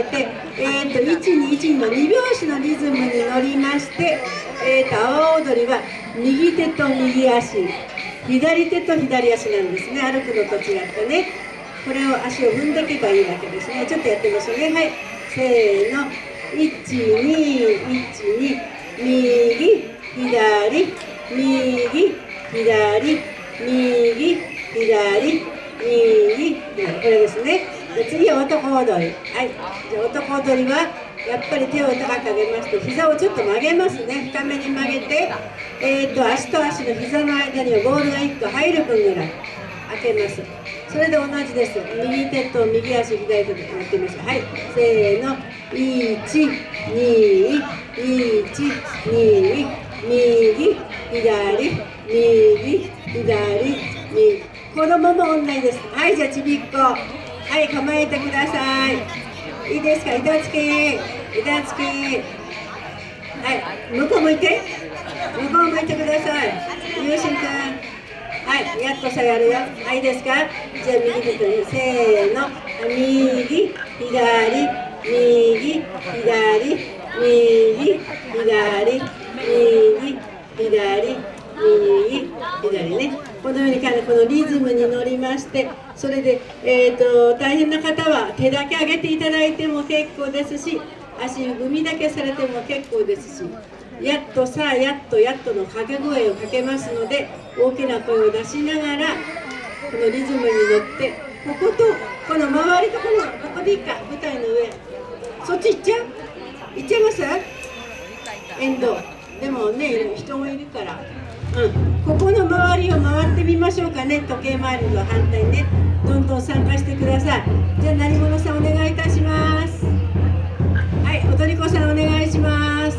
えて、えーと、121の2拍子のリズムに乗りまして、えーと、阿波踊りは右手と右足左手と左足なんですね。歩くのと違ってね。これを足を踏んでいけばいいわけですね。ちょっとやってみましょうね。はい。せーの。1212右左右左右左右。これですね。で次は男踊り。はい。じゃ男踊りはやっぱり手を高く上げまして膝をちょっと曲げますね。深めに曲げてえーと、足と足の膝の間にはボールが1個入る分ぐらい開けます。それで同じです。右手と右足左手でやってみましょうはい。せーの。1 2 1 2右左右左右子供も同じですはいじゃあちびっこはい構えてください。いいですか？板付け。板付け。はい向こう向いて。向こう向いてください。ゆうしんくんはいやっとさやるよ。はいいいですか？じゃあ右手とせーの。右左右左右左右左右左ね。このようにこのリズムに乗りましてそれで、えーと、大変な方は手だけ上げていただいても結構ですし足踏みだけされても結構ですしやっとさあやっとやっとの掛け声をかけますので大きな声を出しながらこのリズムに乗ってこことこの周りとこのここでいいか舞台の上そっち行っちゃう？行っちゃいます？沿道でもね人もいるから。ここの周りを回ってみましょうかね。時計回りの反対ね。どんどん参加してください。じゃあ何者さんお願いいたします。はいおとりこさんお願いします。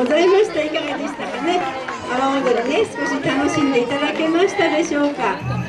ございました。いかがでしたかね。阿波踊りね、少し楽しんでいただけましたでしょうか。